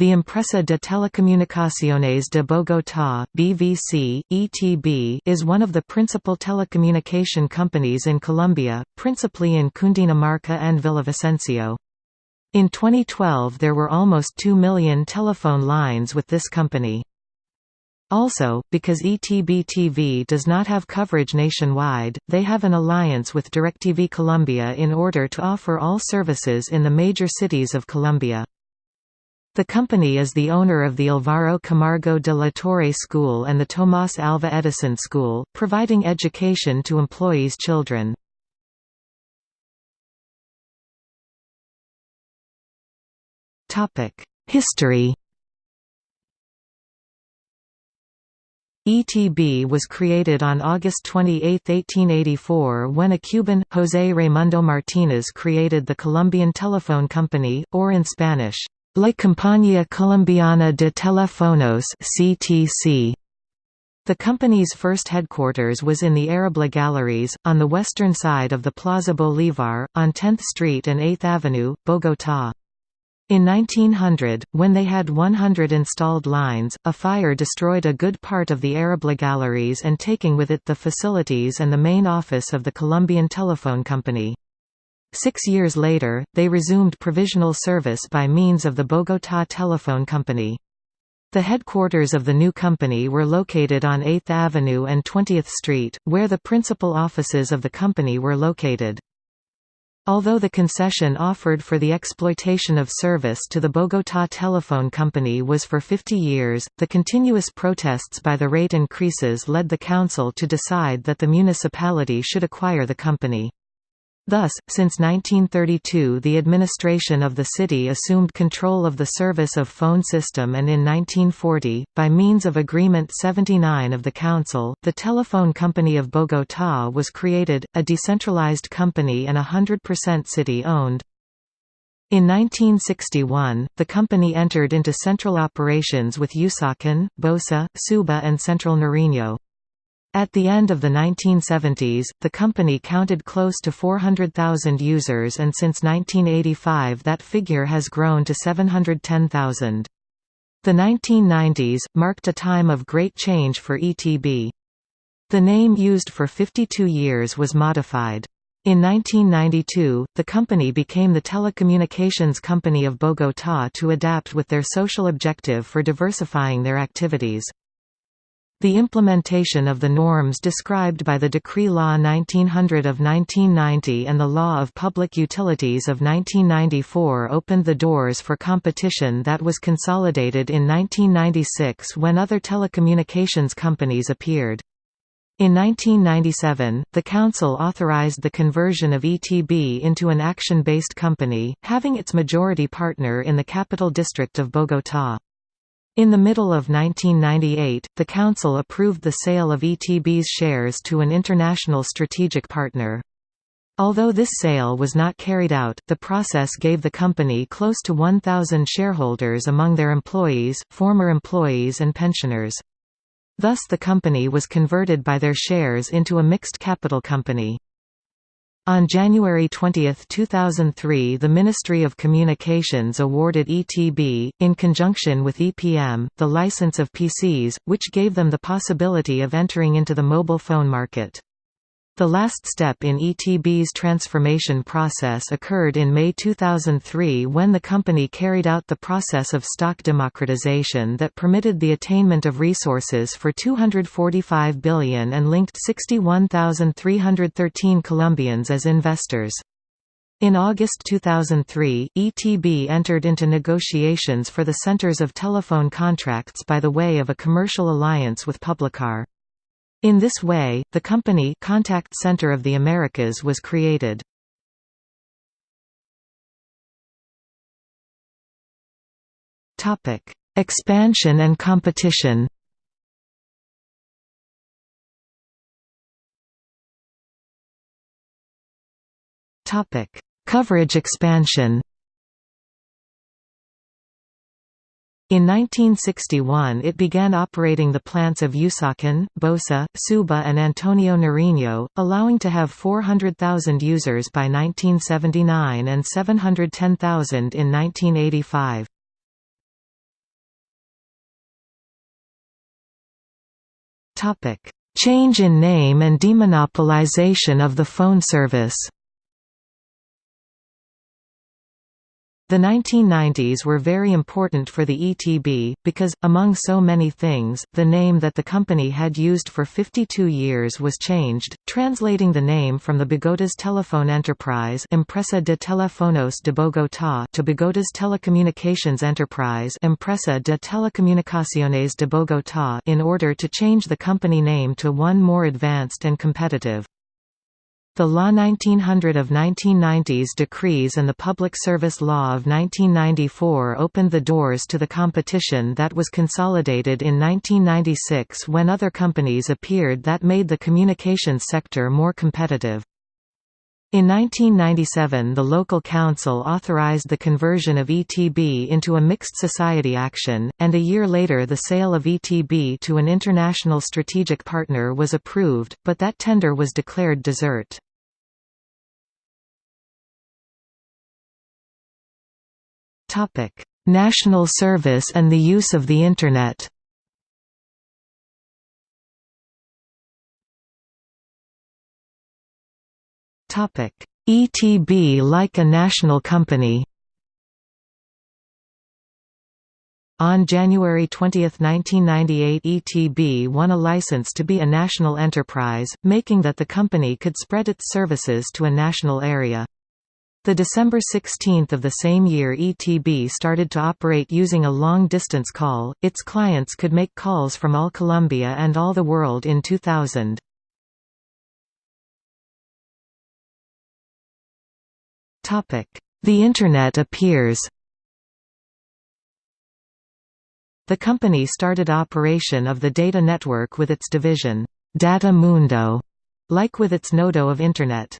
The Empresa de Telecomunicaciones de Bogotá (BVC, ETB) is one of the principal telecommunication companies in Colombia, principally in Cundinamarca and Villavicencio. In 2012 there were almost 2 million telephone lines with this company. Also, because ETB TV does not have coverage nationwide, they have an alliance with DirecTV Colombia in order to offer all services in the major cities of Colombia. The company is the owner of the Alvaro Camargo de la Torre School and the Tomás Alva Edison School, providing education to employees' children. History ETB was created on August 28, 1884 when a Cuban, José Raimundo Martínez created the Colombian Telephone Company, or in Spanish, La Compañía Colombiana de Teléfonos (CTC). The company's first headquarters was in the Arrubla Galleries, on the western side of the Plaza Bolívar, on 10th Street and 8th Avenue, Bogotá. In 1900, when they had 100 installed lines, a fire destroyed a good part of the Arrubla Galleries and taking with it the facilities and the main office of the Colombian Telephone Company. Six years later, they resumed provisional service by means of the Bogotá Telephone Company. The headquarters of the new company were located on 8th Avenue and 20th Street, where the principal offices of the company were located. Although the concession offered for the exploitation of service to the Bogotá Telephone Company was for 50 years, the continuous protests by the rate increases led the council to decide that the municipality should acquire the company. Thus, since 1932 the administration of the city assumed control of the service of phone system and in 1940, by means of Agreement 79 of the Council, the Telephone Company of Bogotá was created, a decentralized company and 100% city-owned. In 1961, the company entered into central operations with Usaquén, Bosa, Suba and Central Nariño. At the end of the 1970s, the company counted close to 400,000 users and since 1985 that figure has grown to 710,000. The 1990s, marked a time of great change for ETB. The name used for 52 years was modified. In 1992, the company became the Telecommunications Company of Bogotá to adapt with their social objective for diversifying their activities. The implementation of the norms described by the Decree Law 1900 of 1990 and the Law of Public Utilities of 1994 opened the doors for competition that was consolidated in 1996 when other telecommunications companies appeared. In 1997, the Council authorized the conversion of ETB into an action-based company, having its majority partner in the Capital District of Bogotá. In the middle of 1998, the Council approved the sale of ETB's shares to an international strategic partner. Although this sale was not carried out, the process gave the company close to 1,000 shareholders among their employees, former employees and pensioners. Thus the company was converted by their shares into a mixed capital company. On January 20, 2003 the Ministry of Communications awarded ETB, in conjunction with EPM, the license of PCS, which gave them the possibility of entering into the mobile phone market. The last step in ETB's transformation process occurred in May 2003 when the company carried out the process of stock democratization that permitted the attainment of resources for 245 billion and linked 61,313 Colombians as investors. In August 2003, ETB entered into negotiations for the centers of telephone contracts by the way of a commercial alliance with Publicar. In this way, the company Contact Center of the Americas was created. Topic: Expansion and competition. Topic: Coverage expansion. In 1961 it began operating the plants of Usaquén, Bosa, Suba and Antonio Nariño, allowing to have 400,000 users by 1979 and 710,000 in 1985. Change in name and demonopolization of the phone service The 1990s were very important for the ETB, because, among so many things, the name that the company had used for 52 years was changed, translating the name from the Bogotas Telephone Enterprise Empresa de Teléfonos de Bogotá to Bogotas Telecommunications Enterprise Empresa de Telecomunicaciones de Bogotá in order to change the company name to one more advanced and competitive. The Law 1900 of 1990s decrees and the Public Service Law of 1994 opened the doors to the competition that was consolidated in 1996 when other companies appeared that made the communications sector more competitive. In 1997 the local council authorized the conversion of ETB into a mixed society action, and a year later the sale of ETB to an international strategic partner was approved, but that tender was declared desert. National service and the use of the Internet. Topic: ETB like a national company. On January 20, 1998 ETB won a license to be a national enterprise, making that the company could spread its services to a national area. The December 16 of the same year ETB started to operate using a long-distance call, its clients could make calls from all Colombia and all the world in 2000. The Internet appears The company started operation of the data network with its division, Data Mundo, like with its Nodo of Internet.